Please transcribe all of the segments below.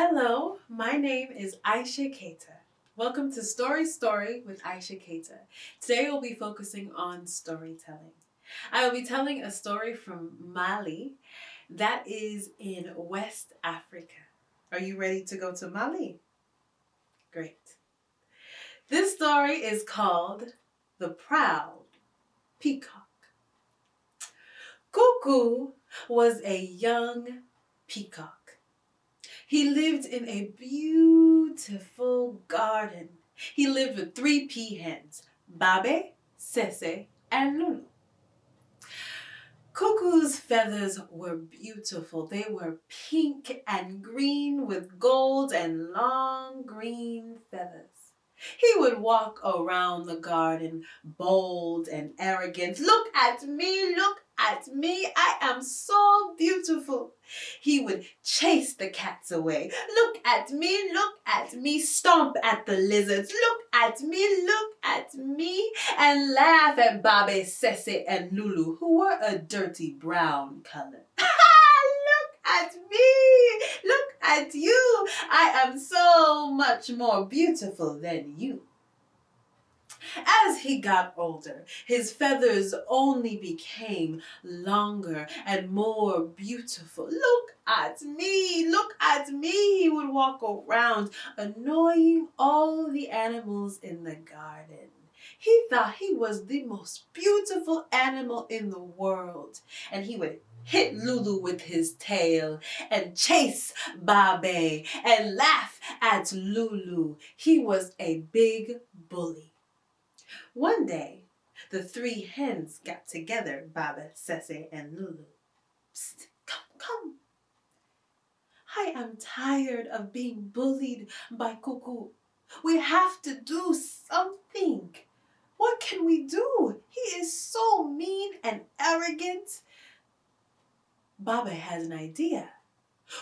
Hello, my name is Aisha Keita. Welcome to Story Story with Aisha Keita. Today we'll be focusing on storytelling. I will be telling a story from Mali that is in West Africa. Are you ready to go to Mali? Great. This story is called The Proud Peacock. Cuckoo was a young peacock. He lived in a beautiful garden. He lived with three peahens, Babe, Sese, and Lulu. Cuckoo's feathers were beautiful. They were pink and green with gold and long green feathers. He would walk around the garden bold and arrogant. Look at me, look at me. I am so beautiful. He would chase the cats away. Look at me, look at me. Stomp at the lizards. Look at me, look at me. And laugh at Babe, Sese, and Lulu, who were a dirty brown color. at me. Look at you. I am so much more beautiful than you. As he got older, his feathers only became longer and more beautiful. Look at me, look at me, he would walk around, annoying all the animals in the garden. He thought he was the most beautiful animal in the world, and he would hit Lulu with his tail and chase Babe and laugh at Lulu. He was a big bully. One day, the three hens got together, Baba, Sese, and Lulu. Psst, come, come. I am tired of being bullied by Cuckoo. We have to do something. What can we do? He is so mean and arrogant. Baba has an idea.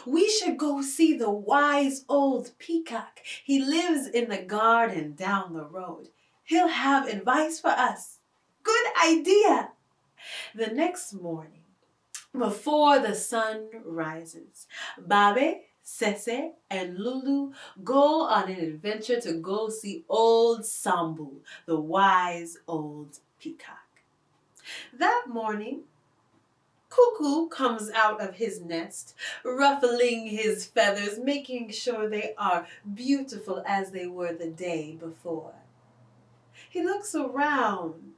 We should go see the wise old peacock. He lives in the garden down the road. He'll have advice for us. Good idea. The next morning, before the sun rises, Babe, Sese, and Lulu go on an adventure to go see old Sambu, the wise old peacock. That morning, Cuckoo comes out of his nest, ruffling his feathers, making sure they are beautiful as they were the day before. He looks around.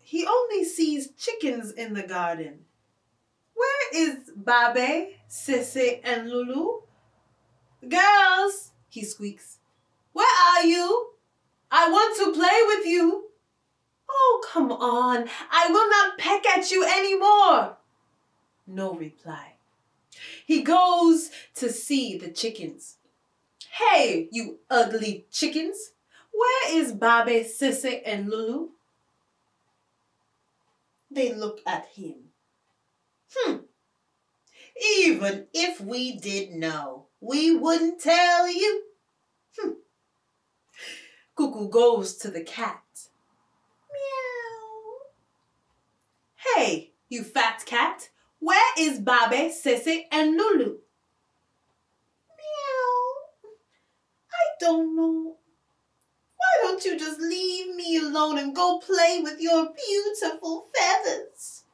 He only sees chickens in the garden. Where is Babe, Sese, and Lulu? Girls, he squeaks. Where are you? I want to play with you. Come on. I will not peck at you anymore. No reply. He goes to see the chickens. Hey, you ugly chickens. Where is Babe, Sese, and Lulu? They look at him. Hmm. Even if we did know, we wouldn't tell you. Hmm. Cuckoo goes to the cat. Meow. Hey, you fat cat. Where is Babe, Sese, and Lulu? Meow. I don't know. Why don't you just leave me alone and go play with your beautiful feathers?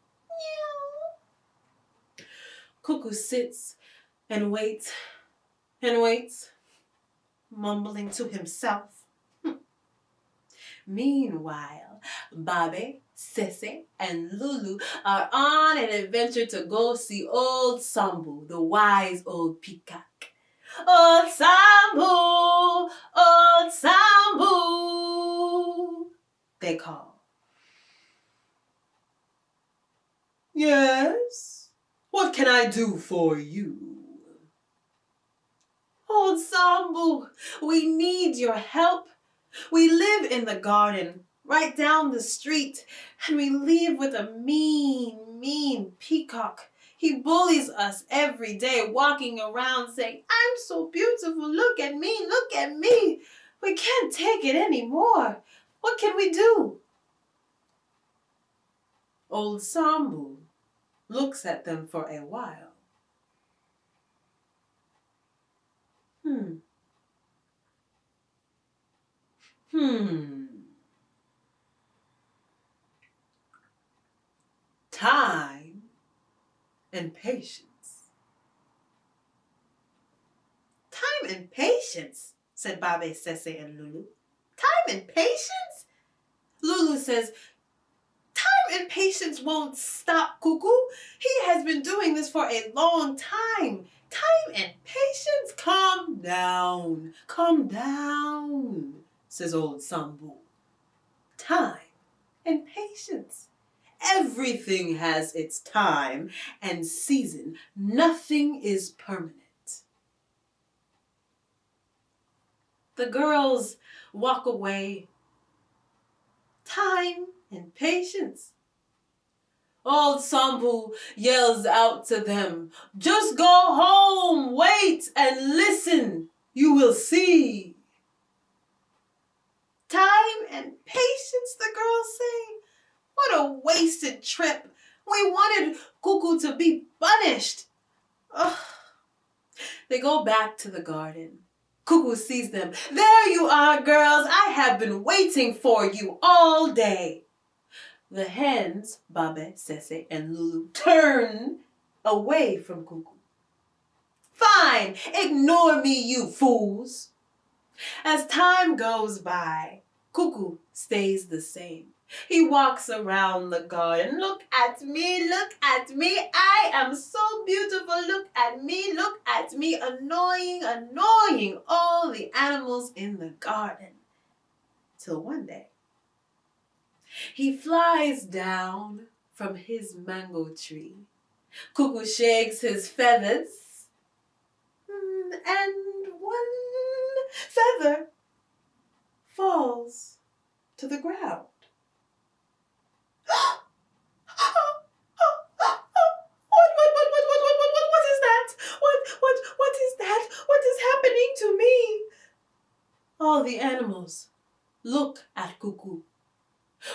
Meow. Cuckoo sits and waits and waits, mumbling to himself. Meanwhile, Babe, Sese, and Lulu are on an adventure to go see old Sambu, the wise old peacock. Old Sambu, old Sambu, they call. Yes, what can I do for you? Old Sambu, we need your help. We live in the garden right down the street, and we leave with a mean, mean peacock. He bullies us every day, walking around saying, I'm so beautiful, look at me, look at me. We can't take it anymore. What can we do? Old Sambu looks at them for a while. Hmm. Hmm. And patience. Time and patience, said Babe, Sese, and Lulu. Time and patience? Lulu says, Time and patience won't stop Cuckoo. He has been doing this for a long time. Time and patience? Calm down. Calm down, says old Sambu. Time and patience. Everything has its time and season. Nothing is permanent. The girls walk away. Time and patience. Old Sambu yells out to them, Just go home, wait and listen, you will see. Time and patience, the girls say. What a wasted trip. We wanted Cuckoo to be punished. Ugh. They go back to the garden. Cuckoo sees them. There you are, girls. I have been waiting for you all day. The hens, Babe, Sese, and Lulu, turn away from Cuckoo. Fine, ignore me, you fools. As time goes by, Cuckoo stays the same. He walks around the garden. Look at me, look at me. I am so beautiful. Look at me, look at me. Annoying, annoying all the animals in the garden. Till one day, he flies down from his mango tree. Cuckoo shakes his feathers. Hmm, and one feather falls to the ground. All the animals look at Cuckoo.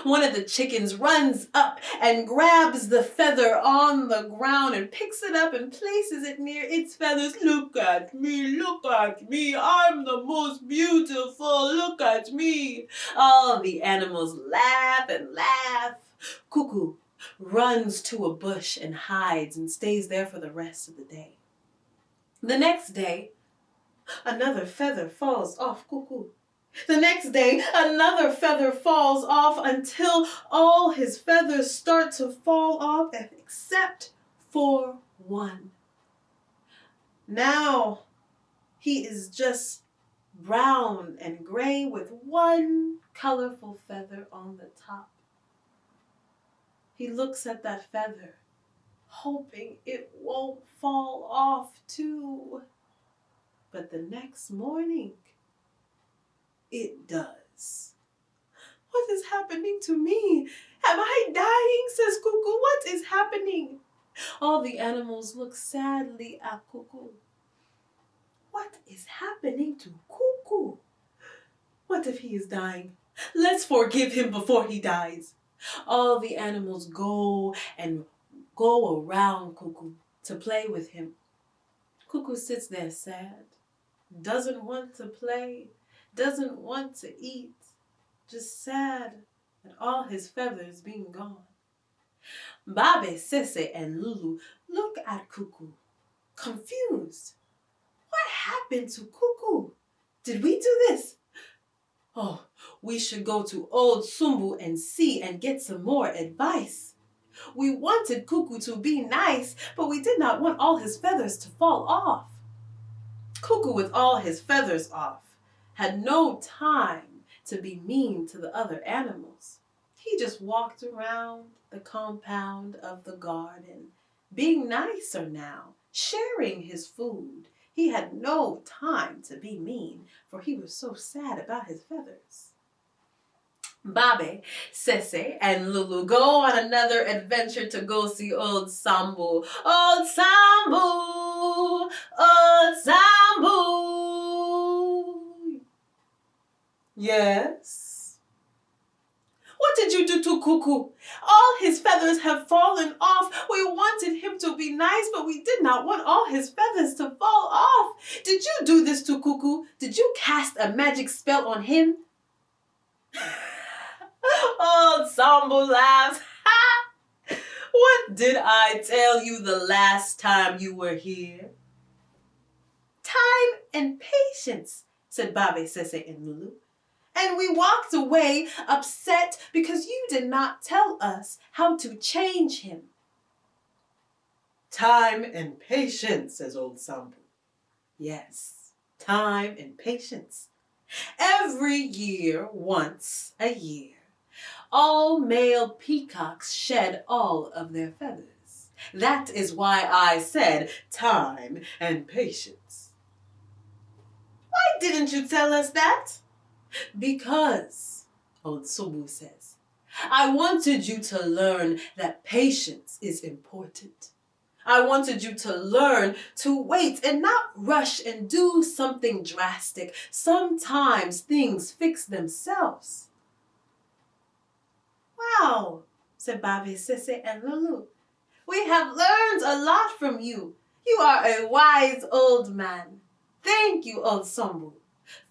One of the chickens runs up and grabs the feather on the ground and picks it up and places it near its feathers. Look at me, look at me, I'm the most beautiful, look at me. All the animals laugh and laugh. Cuckoo runs to a bush and hides and stays there for the rest of the day. The next day, another feather falls off Cuckoo. The next day, another feather falls off until all his feathers start to fall off except for one. Now he is just brown and gray with one colorful feather on the top. He looks at that feather, hoping it won't fall off too. But the next morning, it does. What is happening to me? Am I dying? says Cuckoo. What is happening? All the animals look sadly at Cuckoo. What is happening to Cuckoo? What if he is dying? Let's forgive him before he dies. All the animals go and go around Cuckoo to play with him. Cuckoo sits there sad, doesn't want to play, doesn't want to eat, just sad at all his feathers being gone. Babe, Sese, and Lulu look at Cuckoo, confused. What happened to Cuckoo? Did we do this? Oh, we should go to old Sambu and see and get some more advice. We wanted Cuckoo to be nice, but we did not want all his feathers to fall off. Cuckoo with all his feathers off had no time to be mean to the other animals. He just walked around the compound of the garden, being nicer now, sharing his food. He had no time to be mean, for he was so sad about his feathers. Babe, Sese, and Lulu go on another adventure to go see old Sambu. Old Sambu! Old Sambu! Yes? What did you do to Cuckoo? All his feathers have fallen off. We wanted him to be nice, but we did not want all his feathers to fall off. Did you do this to Cuckoo? Did you cast a magic spell on him? Old Sambu laughs. what did I tell you the last time you were here? Time and patience, said Babe Sese and Lulu. And we walked away upset because you did not tell us how to change him. Time and patience, says old Sambu. Yes, time and patience. Every year, once a year, all male peacocks shed all of their feathers. That is why I said time and patience. Why didn't you tell us that? Because, oh, old Subu says, I wanted you to learn that patience is important. I wanted you to learn to wait and not rush and do something drastic. Sometimes things fix themselves. Wow, said Babe, Sese, and Lulu. We have learned a lot from you. You are a wise old man. Thank you, old Sambu.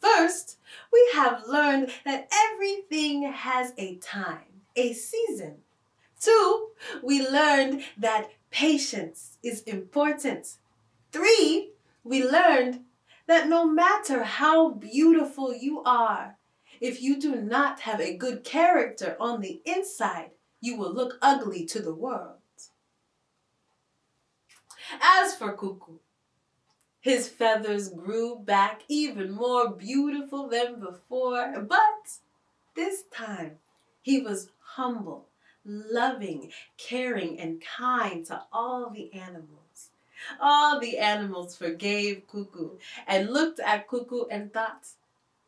First, we have learned that everything has a time, a season. Two, we learned that patience is important. Three, we learned that no matter how beautiful you are, if you do not have a good character on the inside, you will look ugly to the world. As for Cuckoo, his feathers grew back even more beautiful than before, but this time he was humble, loving, caring, and kind to all the animals. All the animals forgave Cuckoo and looked at Cuckoo and thought,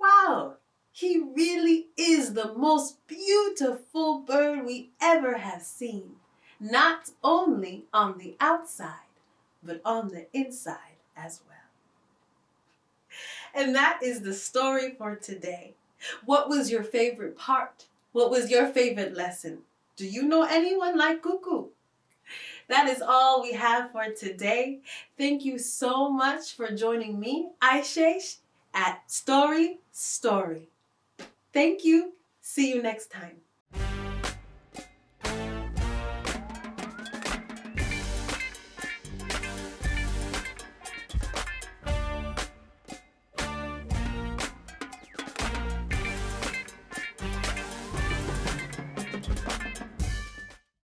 wow, he really is the most beautiful bird we ever have seen, not only on the outside, but on the inside as well. And that is the story for today. What was your favorite part? What was your favorite lesson? Do you know anyone like Cuckoo? That is all we have for today. Thank you so much for joining me, Aishesh, at Story Story. Thank you. See you next time.